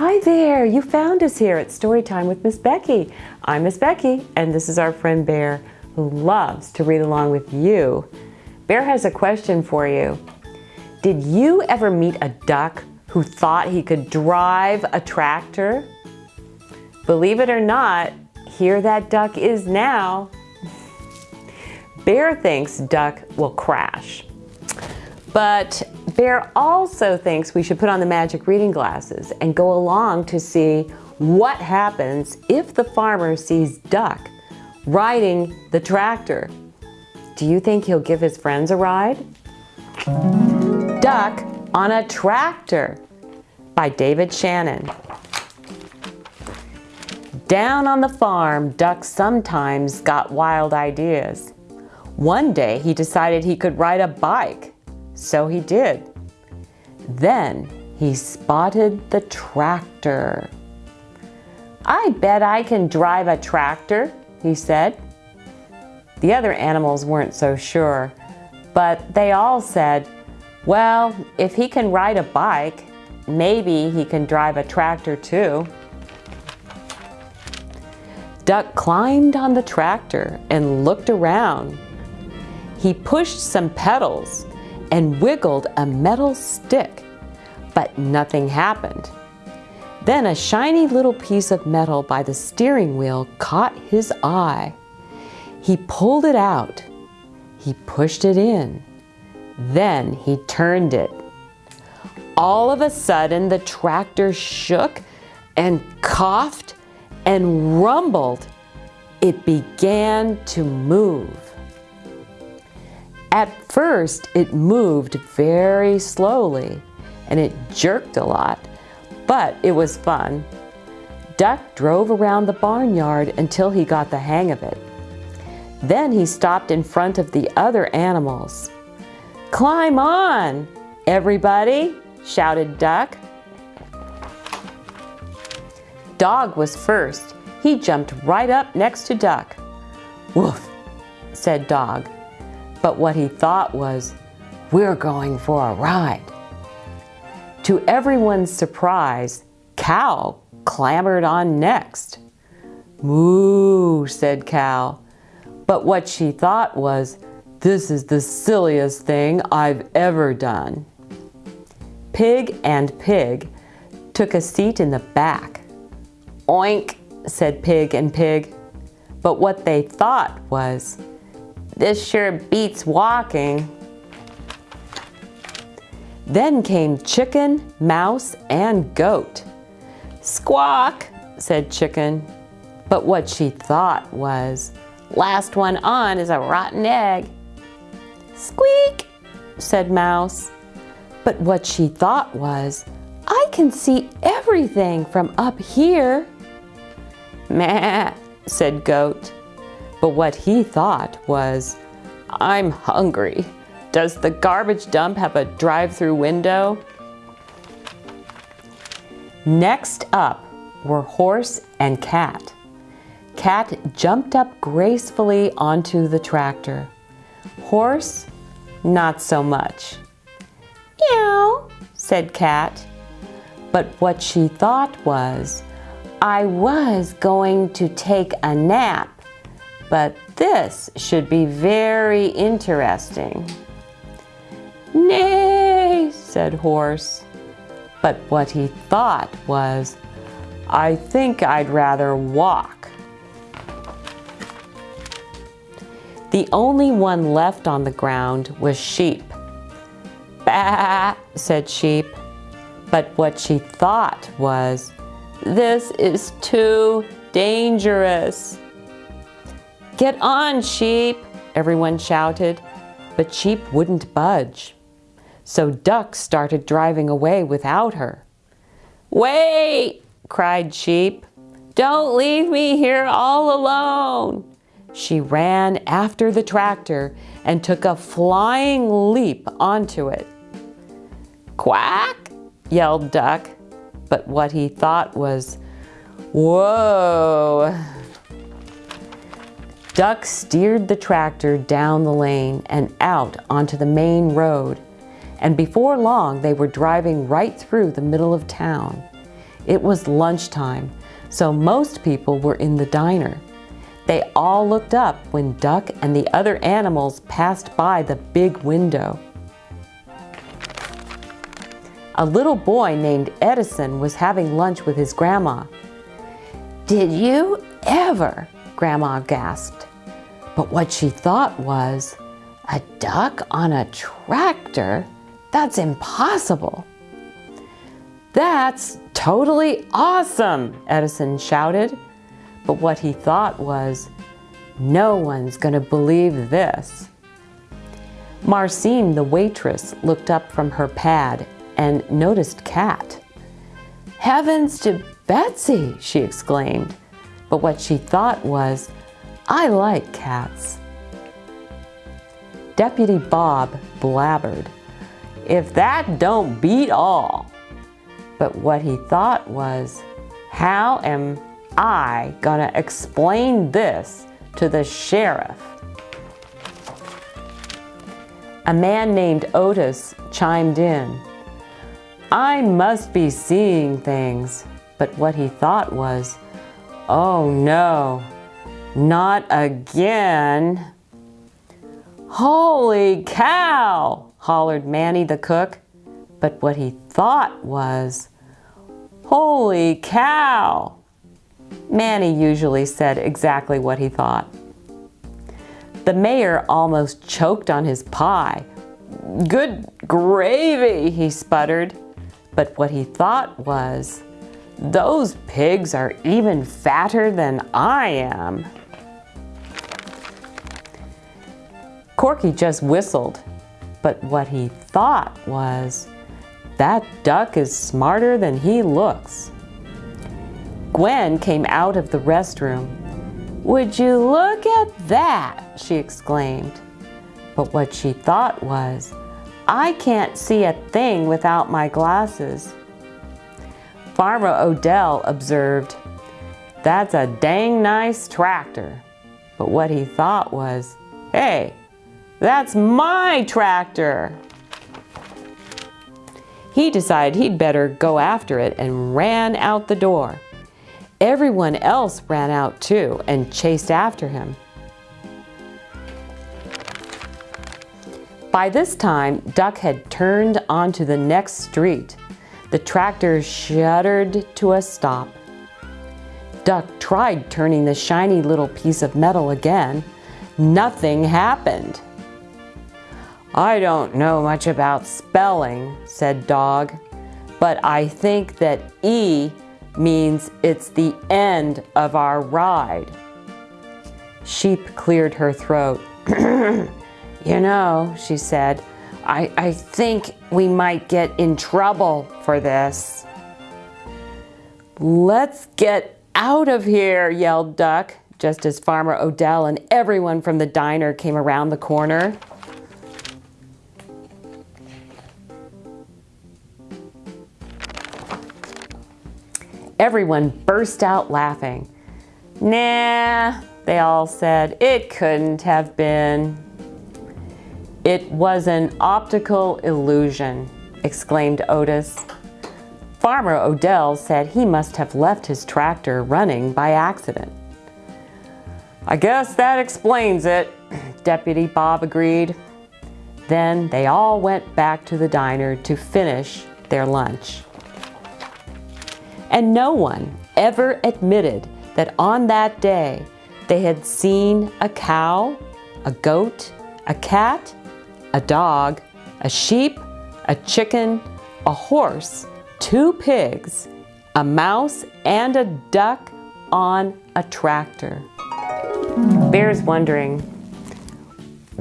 Hi there, you found us here at Storytime with Miss Becky. I'm Miss Becky and this is our friend Bear who loves to read along with you. Bear has a question for you. Did you ever meet a duck who thought he could drive a tractor? Believe it or not, here that duck is now. Bear thinks duck will crash. But Bear also thinks we should put on the magic reading glasses and go along to see what happens if the farmer sees Duck riding the tractor. Do you think he'll give his friends a ride? Duck on a Tractor by David Shannon. Down on the farm, Duck sometimes got wild ideas. One day he decided he could ride a bike so he did. Then he spotted the tractor. I bet I can drive a tractor, he said. The other animals weren't so sure, but they all said, well, if he can ride a bike, maybe he can drive a tractor too. Duck climbed on the tractor and looked around. He pushed some pedals and wiggled a metal stick, but nothing happened. Then a shiny little piece of metal by the steering wheel caught his eye. He pulled it out. He pushed it in. Then he turned it. All of a sudden, the tractor shook and coughed and rumbled. It began to move. At first, it moved very slowly and it jerked a lot, but it was fun. Duck drove around the barnyard until he got the hang of it. Then he stopped in front of the other animals. Climb on, everybody, shouted Duck. Dog was first. He jumped right up next to Duck. Woof, said Dog but what he thought was, we're going for a ride. To everyone's surprise, Cow clambered on next. Moo, said Cow. But what she thought was, this is the silliest thing I've ever done. Pig and Pig took a seat in the back. Oink, said Pig and Pig. But what they thought was, this sure beats walking. Then came chicken, mouse, and goat. Squawk, said chicken. But what she thought was, last one on is a rotten egg. Squeak, said mouse. But what she thought was, I can see everything from up here. Meh, said goat. But what he thought was, I'm hungry. Does the garbage dump have a drive-through window? Next up were horse and cat. Cat jumped up gracefully onto the tractor. Horse, not so much. Meow, said Cat. But what she thought was, I was going to take a nap but this should be very interesting. Nay, said Horse. But what he thought was, I think I'd rather walk. The only one left on the ground was Sheep. Bah, said Sheep. But what she thought was, this is too dangerous. Get on, sheep, everyone shouted, but sheep wouldn't budge. So Duck started driving away without her. Wait, cried Sheep. Don't leave me here all alone. She ran after the tractor and took a flying leap onto it. Quack, yelled Duck, but what he thought was, whoa, Duck steered the tractor down the lane and out onto the main road, and before long they were driving right through the middle of town. It was lunchtime, so most people were in the diner. They all looked up when Duck and the other animals passed by the big window. A little boy named Edison was having lunch with his grandma. Did you ever? Grandma gasped. But what she thought was, a duck on a tractor? That's impossible. That's totally awesome, Edison shouted. But what he thought was, no one's going to believe this. Marcine, the waitress, looked up from her pad and noticed Cat. Heavens to Betsy, she exclaimed. But what she thought was, I like cats. Deputy Bob blabbered, if that don't beat all. But what he thought was, how am I gonna explain this to the sheriff? A man named Otis chimed in. I must be seeing things. But what he thought was, oh no, not again. Holy cow, hollered Manny the cook. But what he thought was, holy cow. Manny usually said exactly what he thought. The mayor almost choked on his pie. Good gravy, he sputtered. But what he thought was, those pigs are even fatter than I am. Corky just whistled, but what he thought was, that duck is smarter than he looks. Gwen came out of the restroom. Would you look at that, she exclaimed. But what she thought was, I can't see a thing without my glasses. Farmer Odell observed, that's a dang nice tractor. But what he thought was, hey, that's my tractor. He decided he'd better go after it and ran out the door. Everyone else ran out too and chased after him. By this time, Duck had turned onto the next street. The tractor shuddered to a stop. Duck tried turning the shiny little piece of metal again. Nothing happened. I don't know much about spelling, said Dog, but I think that E means it's the end of our ride. Sheep cleared her throat. you know, she said, I, I think we might get in trouble for this. Let's get out of here, yelled Duck, just as Farmer Odell and everyone from the diner came around the corner. Everyone burst out laughing. Nah, they all said, it couldn't have been. It was an optical illusion, exclaimed Otis. Farmer Odell said he must have left his tractor running by accident. I guess that explains it, Deputy Bob agreed. Then they all went back to the diner to finish their lunch. And no one ever admitted that on that day they had seen a cow, a goat, a cat, a dog, a sheep, a chicken, a horse, two pigs, a mouse, and a duck on a tractor. Bear's wondering,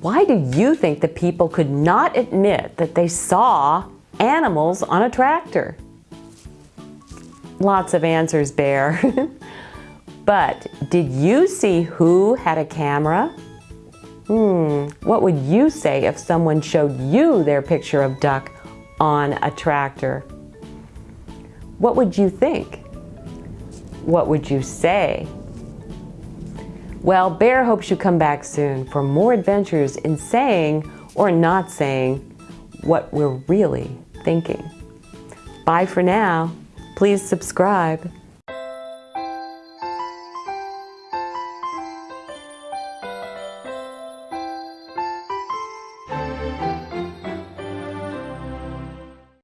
why do you think the people could not admit that they saw animals on a tractor? Lots of answers, Bear. but did you see who had a camera? Hmm, what would you say if someone showed you their picture of duck on a tractor? What would you think? What would you say? Well, Bear hopes you come back soon for more adventures in saying or not saying what we're really thinking. Bye for now. Please subscribe.